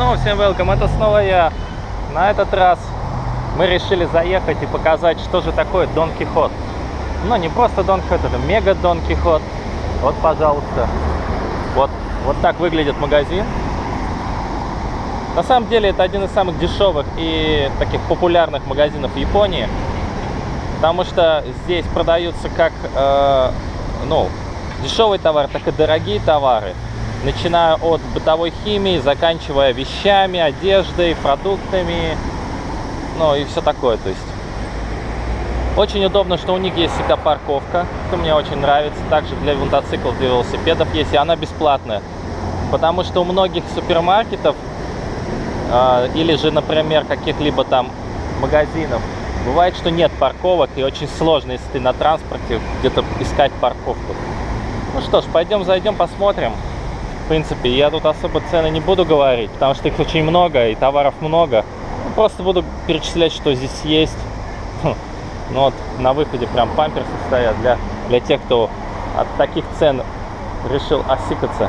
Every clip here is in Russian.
снова всем welcome, это снова я. На этот раз мы решили заехать и показать, что же такое Дон Кихот. Но не просто Дон Кихот, это мега Дон Кихот. Вот, пожалуйста. Вот, вот так выглядит магазин. На самом деле это один из самых дешевых и таких популярных магазинов в Японии. Потому что здесь продаются как э, ну, дешевый товар, так и дорогие товары начиная от бытовой химии, заканчивая вещами, одеждой, продуктами, ну и все такое, то есть. Очень удобно, что у них есть всегда парковка, что мне очень нравится. Также для мотоциклов, для велосипедов есть, и она бесплатная. Потому что у многих супермаркетов э, или же, например, каких-либо там магазинов бывает, что нет парковок, и очень сложно, если ты на транспорте, где-то искать парковку. Ну что ж, пойдем зайдем, посмотрим принципе, я тут особо цены не буду говорить, потому что их очень много и товаров много. Ну, просто буду перечислять, что здесь есть. Ну вот, на выходе прям памперсы стоят для, для тех, кто от таких цен решил осикаться.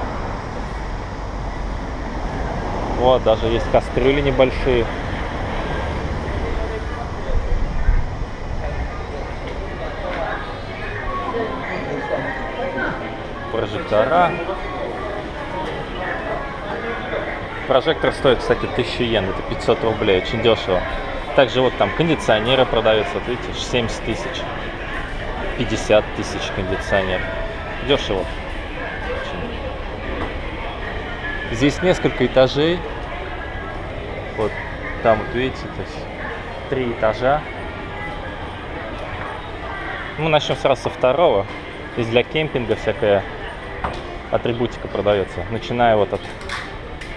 Вот, даже есть кастрюли небольшие. Прожектора. Прожектор стоит, кстати, 1000 йен, это 500 рублей, очень дешево. Также вот там кондиционеры продаются, вот видите, 70 тысяч, 50 тысяч кондиционер. Дешево. Здесь несколько этажей. Вот там вот видите, то есть три этажа. Мы начнем сразу со второго. Здесь для кемпинга всякая атрибутика продается. Начиная вот от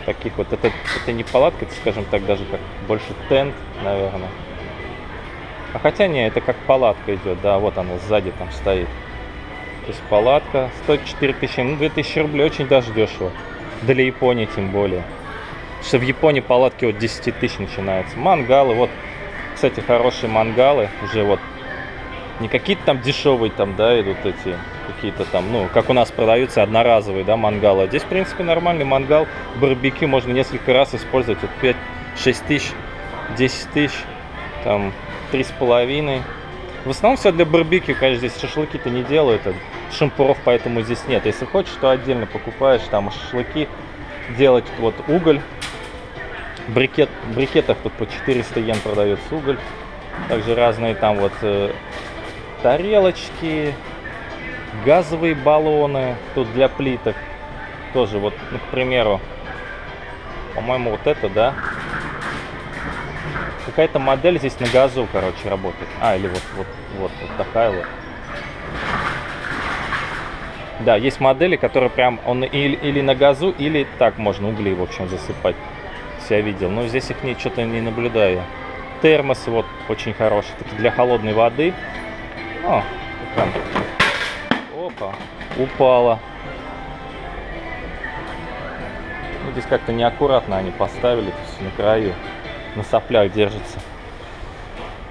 таких вот. Это, это не палатка, это, скажем так, даже как больше тент, наверное. А хотя не, это как палатка идет, да, вот она сзади там стоит. То есть палатка стоит 4000, ну 2000 рублей, очень даже дешево. Для Японии тем более. Что в Японии палатки от 10 тысяч начинаются. Мангалы, вот, кстати, хорошие мангалы, уже вот, не какие-то там дешевые там, да, идут эти какие-то там, ну, как у нас продаются одноразовые, да, мангалы. А здесь, в принципе, нормальный мангал, барбекю можно несколько раз использовать. Вот 5, 6 тысяч, 10 тысяч, там, три с половиной. В основном все для барбекю, конечно, здесь шашлыки-то не делают, а шампуров поэтому здесь нет. Если хочешь, то отдельно покупаешь там шашлыки, делать вот уголь. Брикет, в брикетах тут по 400 йен продается уголь. Также разные там вот э, тарелочки, газовые баллоны тут для плиток тоже вот ну, к примеру по-моему вот это да? Какая-то модель здесь на газу короче работает. А или вот вот вот вот такая вот. Да есть модели которые прям он или, или на газу или так можно угли в общем засыпать. Я видел. Но здесь их не что-то не наблюдаю. Термосы вот очень хорошие такие для холодной воды. О, Упала. Ну, здесь как-то неаккуратно они поставили, то есть на краю, на соплях держится.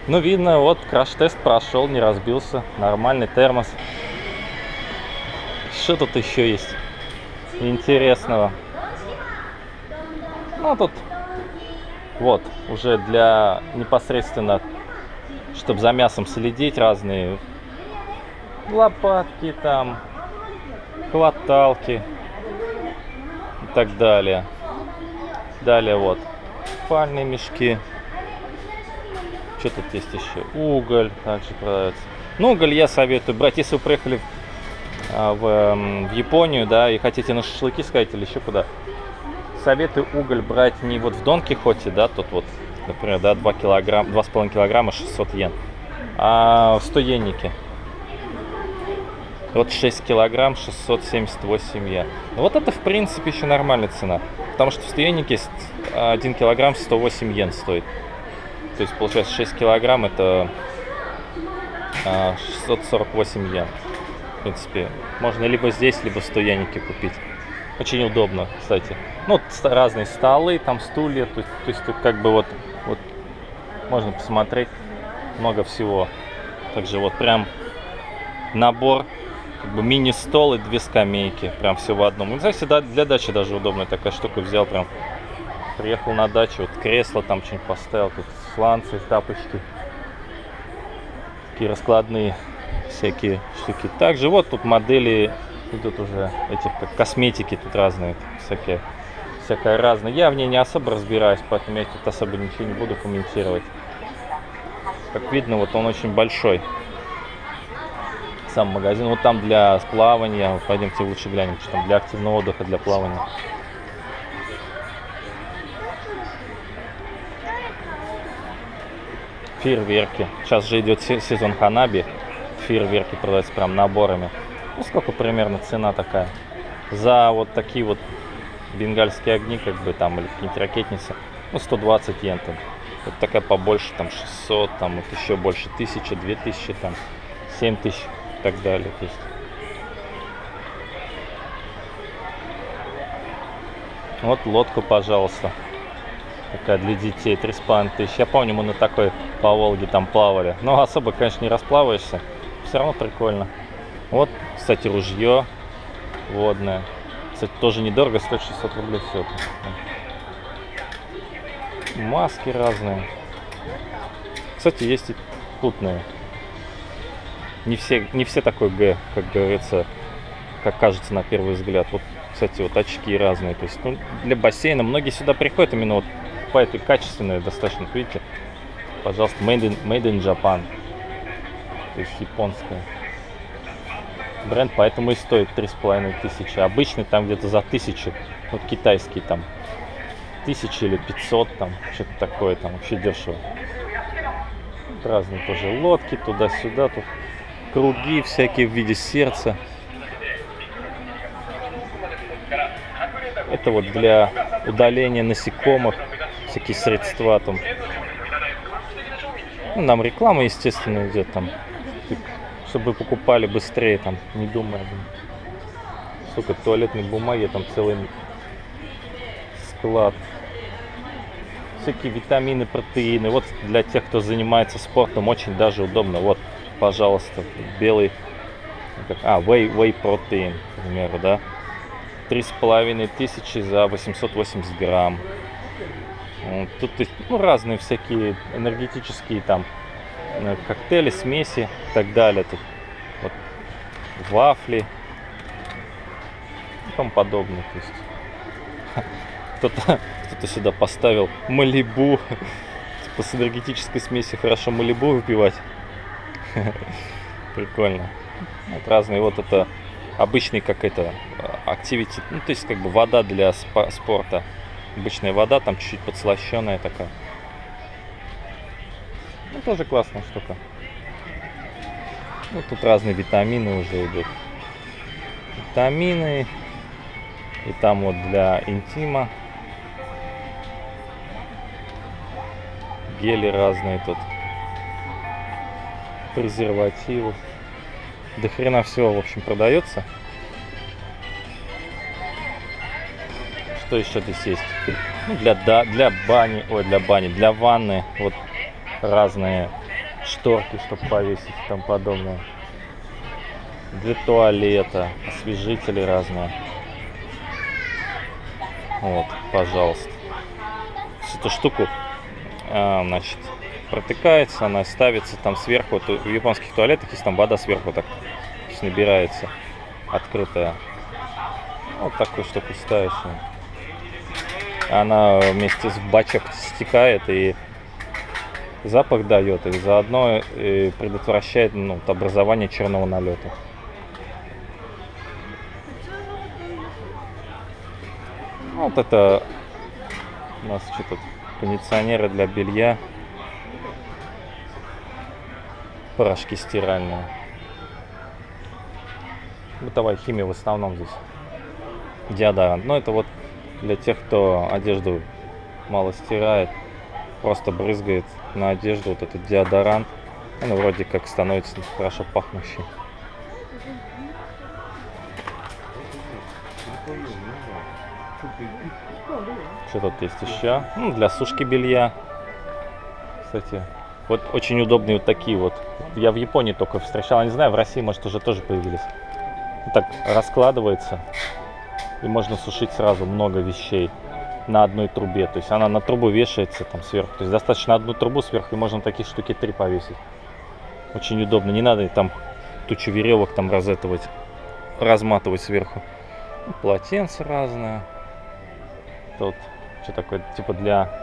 Ну, видно, вот краш-тест прошел, не разбился. Нормальный термос. Что тут еще есть интересного? Ну, тут вот, уже для непосредственно, чтобы за мясом следить, разные лопатки там, хваталки и так далее. Далее вот спальные мешки. Что тут есть еще? Уголь также продается. Ну, уголь я советую брать, если вы приехали а, в, в Японию, да, и хотите на шашлыки сказать или еще куда. Советую уголь брать не вот в Дон Кихоте, да, тут вот, например, да, 2 килограмма, 2,5 килограмма 600 йен, а в 100 йеннике. Вот 6 килограмм 678 я. Ну, вот это в принципе еще нормальная цена. Потому что в стояннике 1 килограмм 108 йен стоит. То есть получается 6 килограмм это 648 а, йен. В принципе, можно либо здесь, либо в стояннике купить. Очень удобно, кстати. Ну, разные столы, там стулья. То есть, то есть как бы вот, вот можно посмотреть много всего. Также вот прям набор как бы мини-стол и две скамейки. Прям все в одном. Ну, да, для дачи даже удобная такая штука. Взял прям Приехал на дачу, вот кресло там что-нибудь поставил, тут сланцы, тапочки. Такие раскладные всякие штуки. Также вот тут модели идут уже этих как косметики тут разные, всякие, всякое разное. Я в ней не особо разбираюсь, поэтому я тут особо ничего не буду комментировать. Как видно, вот он очень большой. Сам магазин. Вот там для плавания. Пойдемте лучше глянем, что там для активного отдыха, для плавания. Фейерверки. Сейчас же идет сезон ханаби. Фейерверки продаются прям наборами. Ну, сколько примерно цена такая? За вот такие вот бенгальские огни, как бы там, или какие-нибудь ракетницы, ну, 120 йен там. Вот такая побольше, там, 600, там, вот еще больше, 1000, 2000, там, 7000 и так далее. То есть Вот лодку, пожалуйста. Такая для детей, 3,5 тысячи. Я помню, мы на такой по Волге там плавали. Но особо, конечно, не расплаваешься. Все равно прикольно. Вот, кстати, ружье водное. Кстати, тоже недорого, стоит 600 рублей все. Маски разные. Кстати, есть и путные. Не все, не все такой Г, как говорится, как кажется на первый взгляд. Вот, кстати, вот очки разные. То есть, ну, для бассейна многие сюда приходят именно вот по этой качественной достаточно. Видите, пожалуйста, made in, made in Japan. То есть японская. Бренд поэтому и стоит три с половиной тысячи. Обычный там где-то за тысячу. Вот китайский там тысячи или 500 там. Что-то такое там вообще дешево. Разные тоже лодки туда-сюда. Тут круги всякие в виде сердца. Это вот для удаления насекомых. Всякие средства там. Ну, нам реклама, естественно, идет там чтобы покупали быстрее, там, не думая. Сколько туалетной бумаги, там целый склад. Всякие витамины, протеины. Вот для тех, кто занимается спортом, очень даже удобно. Вот, пожалуйста, белый, а, whey, whey protein, к примеру, да. Три с половиной тысячи за 880 грамм. Тут ну, разные всякие энергетические там Э, коктейли, смеси и так далее. Тут вот вафли и тому подобное. То кто-то кто сюда поставил малибу. Типа с энергетической смеси хорошо малибу выпивать. Прикольно. Вот разные. Вот это обычный как это активити. Ну, то есть как бы вода для спорта. Обычная вода, там чуть-чуть подслащенная такая. Ну, тоже классная штука. Ну, тут разные витамины уже идут. Витамины. И там вот для интима. Гели разные тут. Презервативы. До хрена всего, в общем, продается. Что еще здесь есть? Ну, для, да, для бани, ой, для бани, для ванны. Вот разные шторки, чтобы повесить и тому подобное. Для туалета, освежители разные. Вот, пожалуйста. Эту штуку, а, значит, протыкается, она ставится там сверху. В японских туалетах есть там вода сверху так набирается, открытая. Вот такую штуку ставишь. Она вместе с бачок стекает и запах дает и заодно и предотвращает ну, образование черного налета. Вот это у нас что-то кондиционеры для белья, порошки стиральные. Бытовая химия в основном здесь. Диодорант. Но это вот для тех, кто одежду мало стирает, просто брызгает на одежду вот этот деодорант. Он вроде как становится хорошо пахнущий. Что тут есть еще? Ну, для сушки белья. Кстати, вот очень удобные вот такие вот. Я в Японии только встречал, не знаю, в России, может, уже тоже появились. Вот так раскладывается. И можно сушить сразу много вещей. на одной трубе. То есть она на трубу вешается там сверху. То есть достаточно одну трубу сверху, и можно такие штуки три повесить. Очень удобно. Не надо там тучу веревок там разэтывать, разматывать сверху. Полотенца разные. Тут что такое, типа для...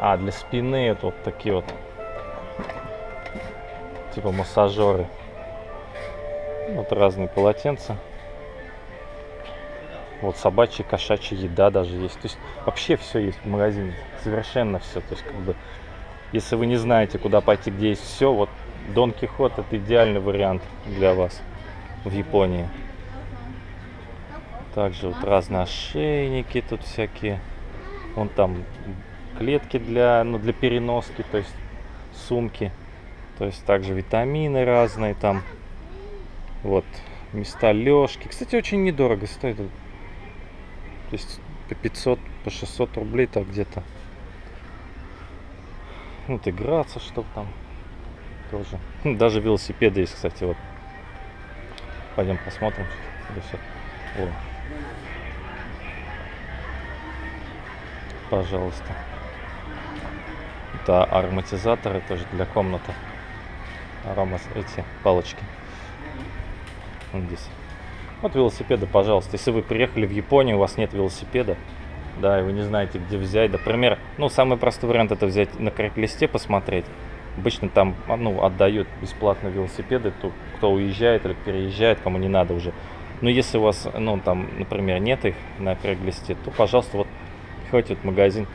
А, для спины это вот такие вот. Типа массажеры. Вот разные полотенца. Вот собачья, кошачья еда даже есть. То есть вообще все есть в магазине. Совершенно все. То есть как бы, если вы не знаете, куда пойти, где есть все, вот Дон Кихот это идеальный вариант для вас в Японии. Также вот разные ошейники тут всякие. Вон там клетки для, ну, для переноски, то есть сумки. То есть также витамины разные там. Вот места лёжки. Кстати, очень недорого стоит то есть по 500, по 600 рублей так где-то. Вот играться, чтобы там тоже. Даже велосипеды есть, кстати, вот. Пойдем посмотрим. О. Пожалуйста. Это ароматизаторы тоже для комнаты. Аромас эти палочки. Вот здесь. Вот велосипеды, пожалуйста. Если вы приехали в Японию, у вас нет велосипеда, да, и вы не знаете, где взять. Например, ну, самый простой вариант это взять на крек-листе посмотреть. Обычно там, ну, отдают бесплатно велосипеды, то, кто уезжает или переезжает, кому не надо уже. Но если у вас, ну, там, например, нет их на крек-листе, то, пожалуйста, вот, приходите в магазин.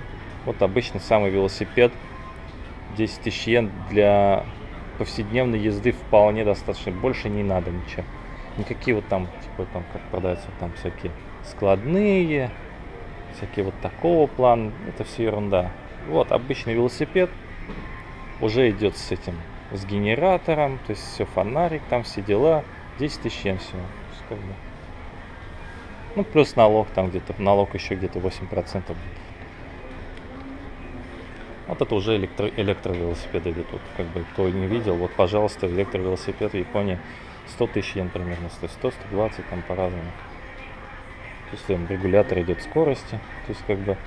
Вот обычный самый велосипед, 10 тысяч йен для повседневной езды вполне достаточно. Больше не надо ничего. Никакие вот там, типа там, как продаются там всякие складные, всякие вот такого плана. Это все ерунда. Вот обычный велосипед уже идет с этим, с генератором, то есть все фонарик, там все дела. 10 тысяч йен всего. Ну, плюс налог там где-то, налог еще где-то 8% будет. Вот это уже электро электровелосипеды идут. Как бы, кто не видел, вот, пожалуйста, электровелосипед в Японии 100 тысяч йен примерно стоит, 100-120 там по-разному. То есть там регулятор идет скорости, то есть как бы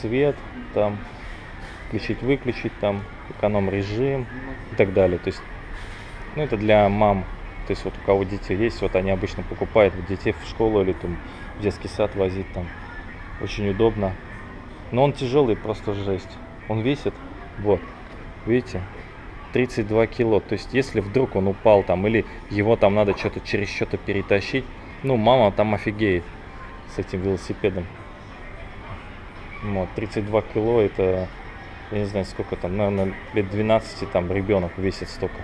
свет, там включить-выключить, там эконом режим и так далее. То есть, ну это для мам, то есть вот у кого дети есть, вот они обычно покупают детей в школу или там в детский сад возить там. Очень удобно. Но он тяжелый, просто жесть. Он весит, вот, видите, 32 кило. То есть, если вдруг он упал там, или его там надо что-то через что-то перетащить, ну, мама там офигеет с этим велосипедом. Вот, 32 кило, это, я не знаю, сколько там, наверное, лет 12 там ребенок весит столько.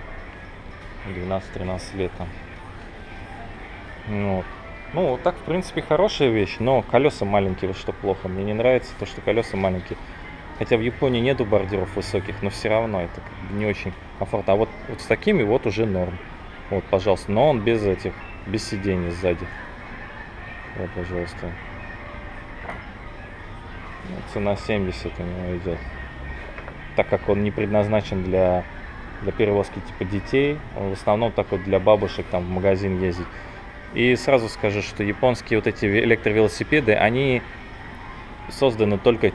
12-13 лет там. Вот. Ну, вот так, в принципе, хорошая вещь, но колеса маленькие, вот что плохо. Мне не нравится то, что колеса маленькие. Хотя в Японии нету бордюров высоких, но все равно это не очень комфортно. А вот, вот с такими вот уже норм. Вот, пожалуйста. Но он без этих, без сидений сзади. Вот, пожалуйста. Вот, цена 70 у него идет. Так как он не предназначен для, для перевозки типа детей, он в основном такой для бабушек там в магазин ездить. И сразу скажу, что японские вот эти электровелосипеды, они созданы только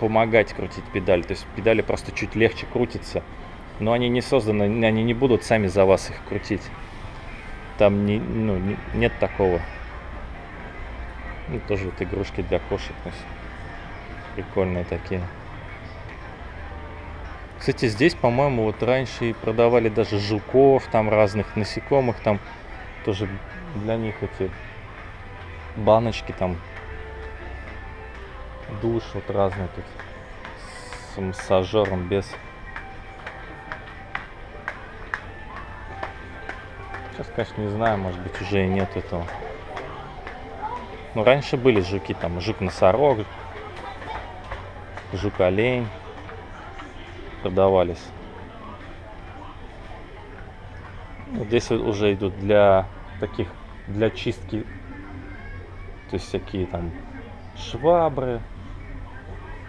помогать крутить педаль. То есть педали просто чуть легче крутятся. Но они не созданы, они не будут сами за вас их крутить. Там не, ну, не, нет такого. Ну, тоже вот игрушки для кошек. Прикольные такие. Кстати, здесь, по-моему, вот раньше и продавали даже жуков, там разных насекомых, там тоже для них эти баночки там душ вот разные тут с массажером без. Сейчас конечно не знаю может быть уже и нет этого. Но раньше были жуки там жук носорог жук олень продавались вот здесь уже идут для таких для чистки то есть всякие там швабры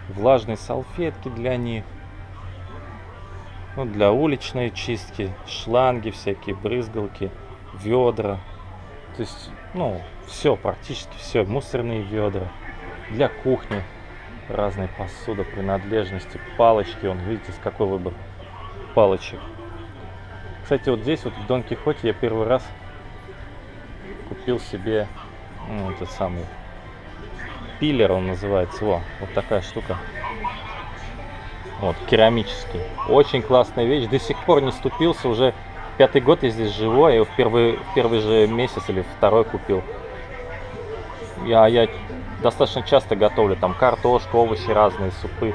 влажные салфетки для них, ну, для уличной чистки, шланги всякие, брызгалки, ведра. То есть Ну, все, практически все. Мусорные ведра. Для кухни разные посуда, принадлежности, палочки. Он, видите, с какой выбор палочек. Кстати, вот здесь, вот в Дон Кихоте, я первый раз купил себе ну, этот самый пиллер, он называется. Во, вот такая штука. Вот, керамический. Очень классная вещь. До сих пор не ступился. Уже пятый год я здесь живу. Я его в первый, в первый же месяц или второй купил. Я, я достаточно часто готовлю. Там картошку, овощи разные, супы.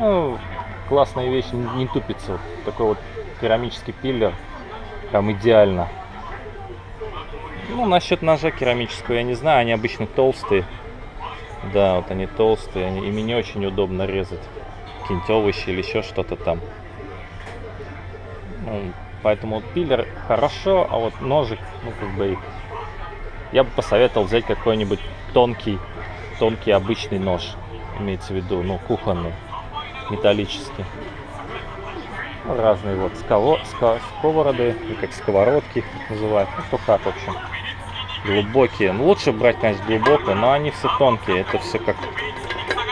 Ну, классная вещь, не, не тупится. Вот такой вот керамический пиллер. Прям идеально. Ну, насчет ножа керамического я не знаю. Они обычно толстые. Да, вот они толстые. Они, ими не очень удобно резать какие-нибудь овощи или еще что-то там. Ну, поэтому вот пиллер хорошо, а вот ножик, ну как бы я бы посоветовал взять какой-нибудь тонкий, тонкий обычный нож, имеется в виду, ну кухонный, металлический. Разные вот сково, ско, сковороды, как сковородки их называют, ну кто как в общем. Глубокие. Ну, лучше брать, конечно, глубокую, но они все тонкие. Это все как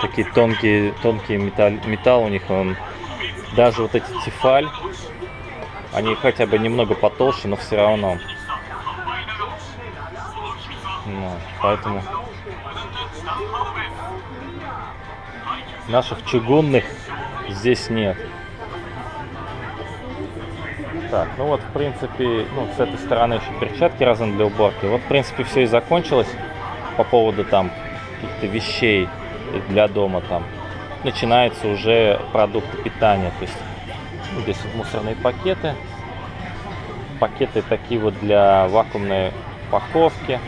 такие тонкие, тонкие металл, металл у них, он даже вот эти тефаль, они хотя бы немного потолще, но все равно. Ну, поэтому наших чугунных здесь нет. Так, ну вот, в принципе, ну, с этой стороны еще перчатки разные для уборки. Вот, в принципе, все и закончилось по поводу там каких-то вещей для дома там. Начинаются уже продукты питания. То есть здесь вот мусорные пакеты. Пакеты такие вот для вакуумной упаковки.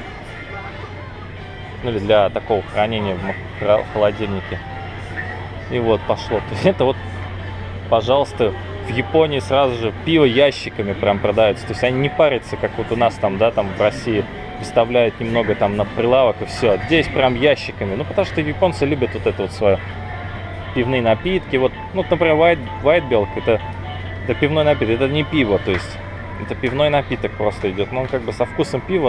Ну или для такого хранения в холодильнике. И вот пошло. То есть это вот, пожалуйста, в Японии сразу же пиво ящиками прям продается. То есть они не парятся, как вот у нас там, да, там в России выставляют немного там на прилавок и все. Здесь прям ящиками. Ну, потому что японцы любят вот это вот свое пивные напитки. Вот, ну, например, White, White Belk это, это пивной напиток, это не пиво, то есть это пивной напиток просто идет. Но он как бы со вкусом пива.